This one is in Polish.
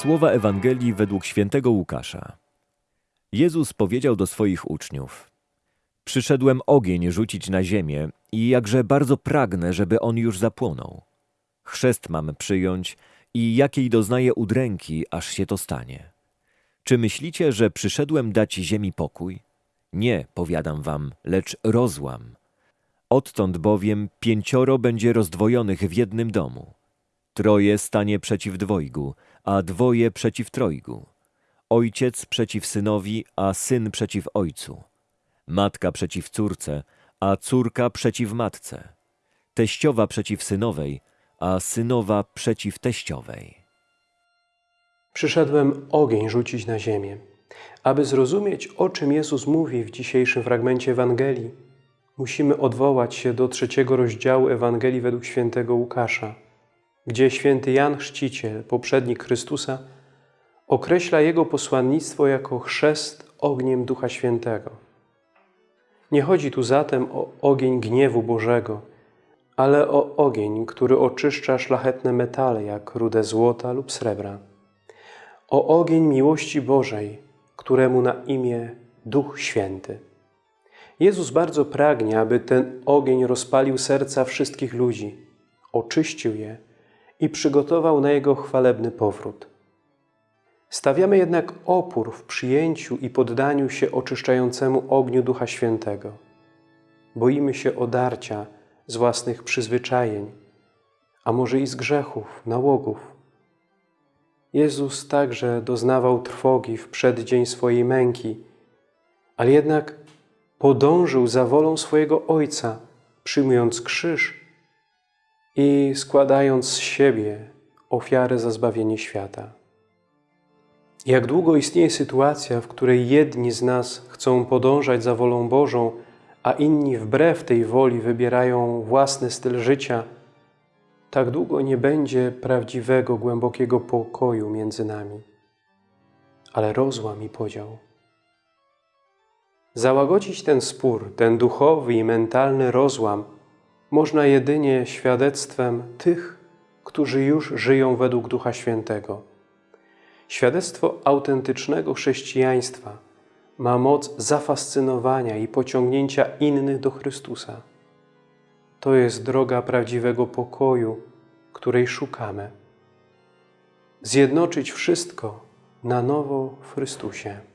Słowa Ewangelii według świętego Łukasza. Jezus powiedział do swoich uczniów: Przyszedłem ogień rzucić na ziemię i jakże bardzo pragnę, żeby on już zapłonął. Chrzest mam przyjąć i jakiej doznaję udręki, aż się to stanie. Czy myślicie, że przyszedłem dać ziemi pokój? Nie, powiadam wam, lecz rozłam. Odtąd bowiem pięcioro będzie rozdwojonych w jednym domu. Troje stanie przeciw dwojgu, a dwoje przeciw trojgu. Ojciec przeciw synowi, a syn przeciw ojcu. Matka przeciw córce, a córka przeciw matce. Teściowa przeciw synowej, a synowa przeciw teściowej. Przyszedłem ogień rzucić na ziemię. Aby zrozumieć, o czym Jezus mówi w dzisiejszym fragmencie Ewangelii, musimy odwołać się do trzeciego rozdziału Ewangelii według świętego Łukasza, gdzie święty Jan Chrzciciel, poprzednik Chrystusa, określa jego posłannictwo jako chrzest ogniem Ducha Świętego. Nie chodzi tu zatem o ogień gniewu Bożego, ale o ogień, który oczyszcza szlachetne metale, jak rudę złota lub srebra. O ogień miłości Bożej, któremu na imię Duch Święty. Jezus bardzo pragnie, aby ten ogień rozpalił serca wszystkich ludzi, oczyścił je i przygotował na Jego chwalebny powrót. Stawiamy jednak opór w przyjęciu i poddaniu się oczyszczającemu ogniu Ducha Świętego. Boimy się odarcia z własnych przyzwyczajeń, a może i z grzechów, nałogów. Jezus także doznawał trwogi w przeddzień swojej męki, ale jednak podążył za wolą swojego Ojca, przyjmując krzyż i składając z siebie ofiarę za zbawienie świata. Jak długo istnieje sytuacja, w której jedni z nas chcą podążać za wolą Bożą, a inni wbrew tej woli wybierają własny styl życia, tak długo nie będzie prawdziwego, głębokiego pokoju między nami, ale rozłam i podział. Załagodzić ten spór, ten duchowy i mentalny rozłam można jedynie świadectwem tych, którzy już żyją według Ducha Świętego. Świadectwo autentycznego chrześcijaństwa ma moc zafascynowania i pociągnięcia innych do Chrystusa. To jest droga prawdziwego pokoju, której szukamy. Zjednoczyć wszystko na nowo w Chrystusie.